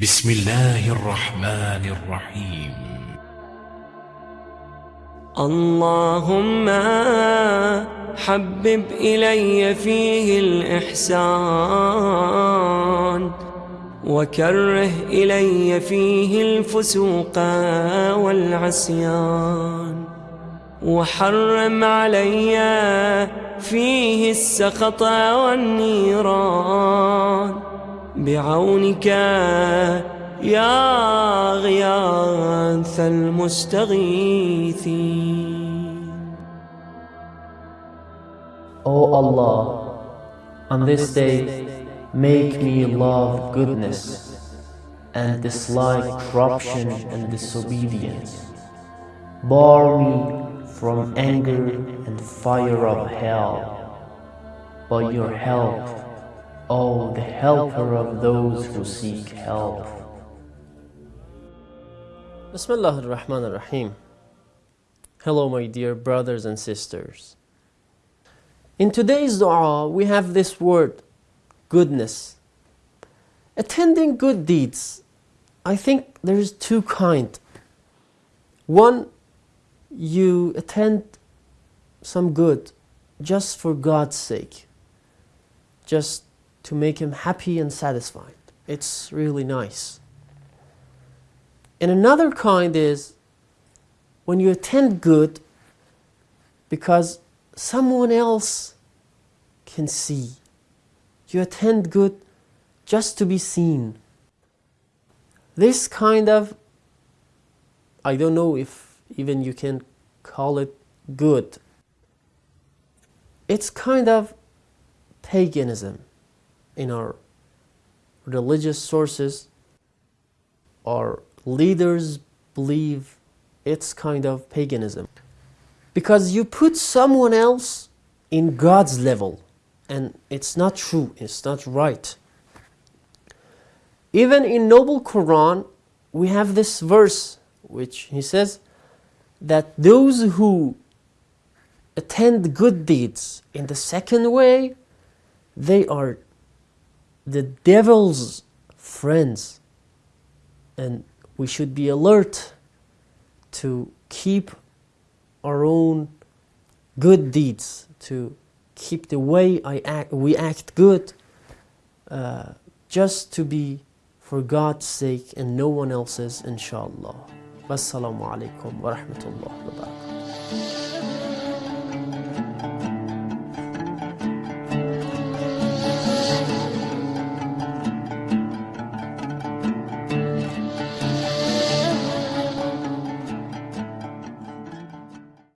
بسم الله الرحمن الرحيم. اللهم حبب إلي فيه الإحسان وكره إلي فيه الفسوق والعصيان وحرم علي فيه السخط والنيران بعونك يا غياث المستغيثين O Allah, on this day, make me love goodness and dislike corruption and disobedience. Bar me from anger and fire of hell. By your help, O the helper of those who seek help. Bismillah ar-Rahman ar-Rahim. Hello my dear brothers and sisters. In today's dua we have this word, goodness. Attending good deeds, I think there is two kind. One, you attend some good just for God's sake, just to make Him happy and satisfied. It's really nice. And another kind is when you attend good because someone else can see. You attend good just to be seen. This kind of, I don't know if even you can call it good. It's kind of paganism in our religious sources. Our leaders believe it's kind of paganism because you put someone else in God's level and it's not true, it's not right. Even in Noble Quran, we have this verse which he says that those who attend good deeds in the second way, they are the devil's friends. And we should be alert to keep our own good deeds, to keep the way I act, we act good, uh, just to be for God's sake and no one else's, inshallah. Wassalamu alaikum wa rahmatullahi wa barakatuh.